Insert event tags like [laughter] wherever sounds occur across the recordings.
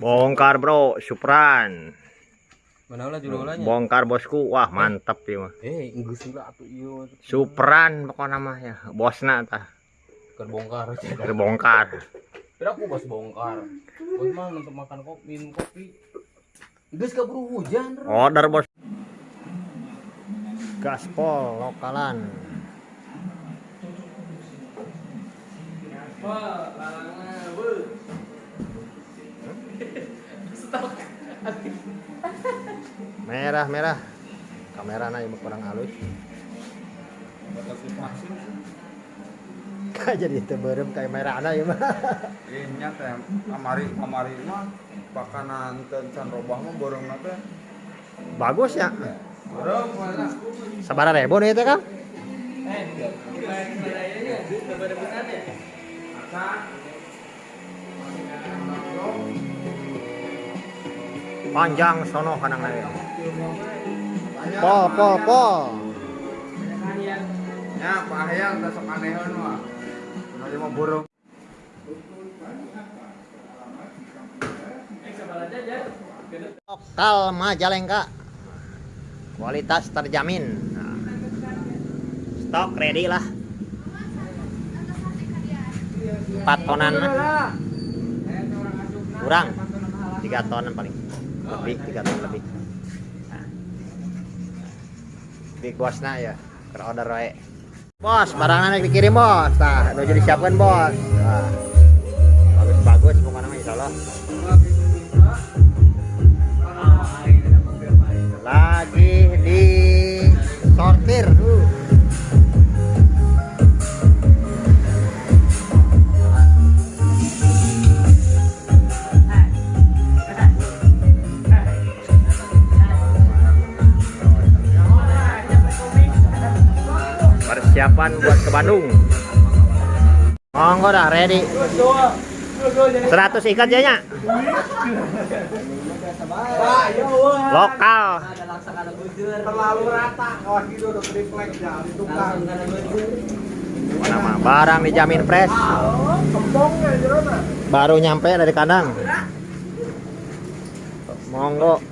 Bongkar bro, Supran. Bongkar bosku, wah mantap ya mah. Eh. Supran pokoknya mah ya, bosna tah. Keur bongkar aja. Terbongkar. Kira aku bos bongkar. Bos mah untuk makan kopi, minum kopi. Geus keburu hujan. Order bos. Gaspol lokalan. Wah, Merah merah. Kamera na ieu kurang halus. [laughs] Kayak jadi teberem kayak merah na [laughs] ieu mah. Iya teh kamari kamari mah pakanan teu can robah mah borongna teh. Bagus ya. Borong mana? Sabaraha ribu nih teh Kang? Eh, ya, kita berebutan ya. Panjang sono kanang lain. Pol pol pol. Ya, Pak Hayang teh sok anehan mah. Anu mah borong. Lokal Majalengka. Kualitas terjamin. Nah. Stok ready lah. Empat tonan. Kurang. Tiga tonan paling. Lebih, tiga ton lebih. Nah. Big boss na ya. Ke order wae. Bos, barangnya naik dikirim bos. Nah, udah jadi siapkan bos. Nah. Bagus-bagus pokoknya mah monggo dah ready. 100 ikat janya lokal. Terlalu nama barang dijamin fresh. Baru nyampe dari kandang. Monggo.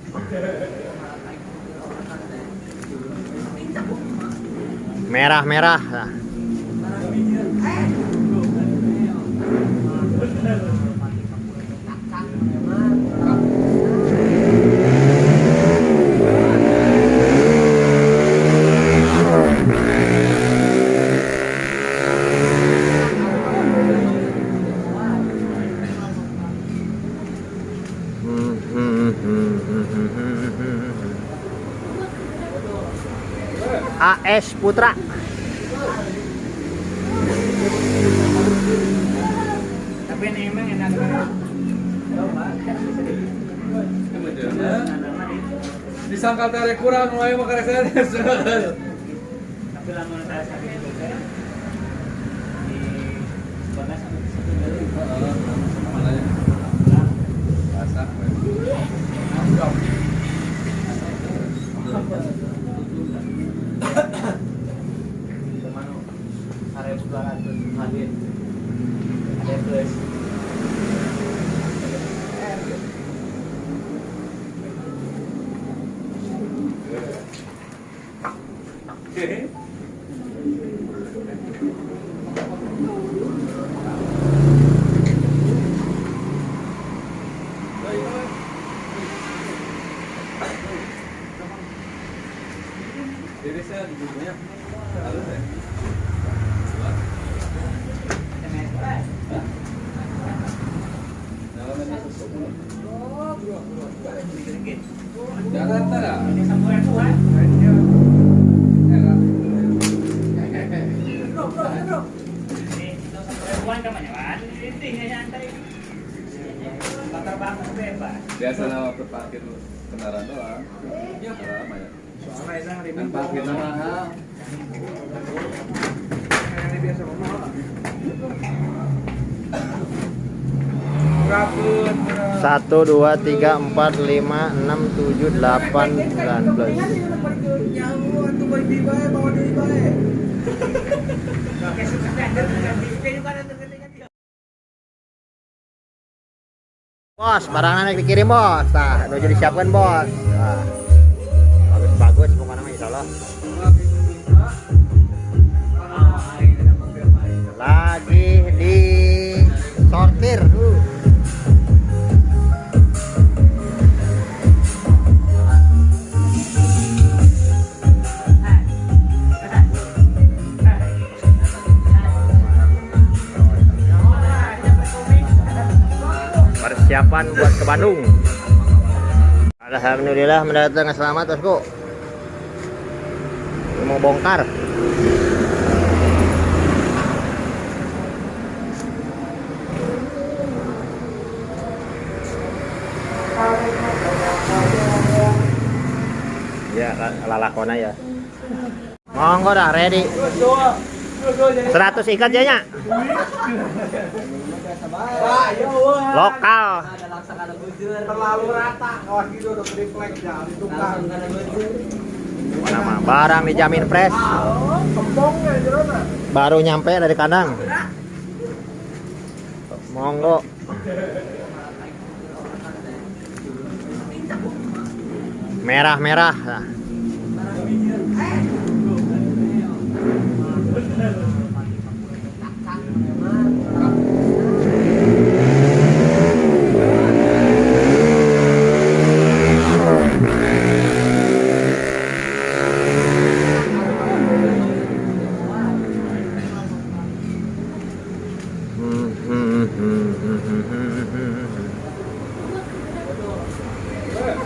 Merah-merah. nah. AS Putra. Tapi ini emang enak Disangka teh kurang wae mah karek saya. Tapi lamun saya Jadi saya di dunia halus ya. Ini samburan. Ini samburan kan. Nyantai. Bakar bakar bebas. Biasa lah waktu parkir kendaraan doang. Mahal. biasa mahal. satu dua tiga empat lima enam tujuh delapan sembilan belas. Bos, barangnya dikirim bos. Nah, udah jadi siapkan bos. Nah, Persiapan buat ke Bandung. Alhamdulillah mendatang selamat bosku. Mau bongkar. Ya, lalakona ya. Monggo dah ready. 100 ikat janya. Lokal. terlalu rata Nama barang dijamin fresh. Baru nyampe dari kandang. Monggo. Merah-merah. Nah.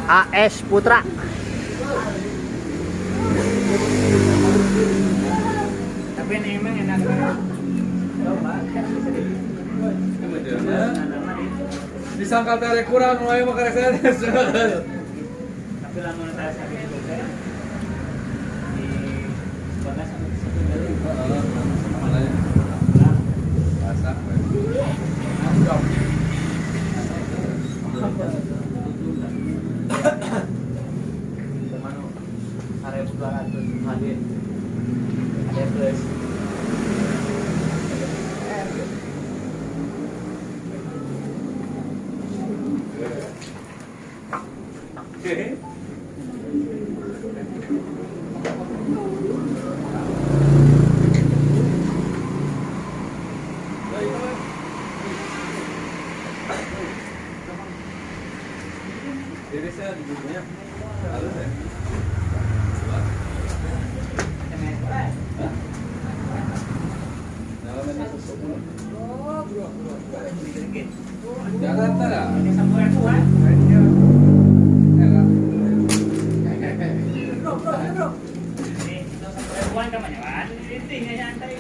AS Putra. Tapi ini emang enak. disangka tere kurang mulai makan saya Tapi lama saya sakit itu kan di bagas sama satu dari Ke mana? Area 200 hadir. Ada plus. Jadi saya duduknya halus ya. Dalamnya susuk. Jakarta ya? Ini sampai kuat. Enak. Ini itu Intinya nyantai.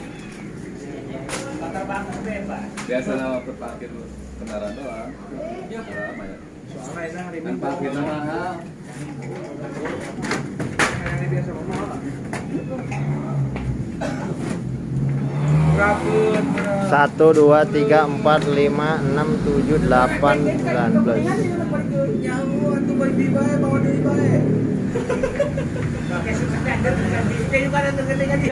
Bakar banget bebas. Biasa nama berparkir kendaraan doang. Ya, lama ya. Soalnya itu hari Kan parkirnya mahal. Ini biasa ngomong. Satu, dua, tiga, empat, lima, enam, tujuh, delapan, sembilan belas. Kayak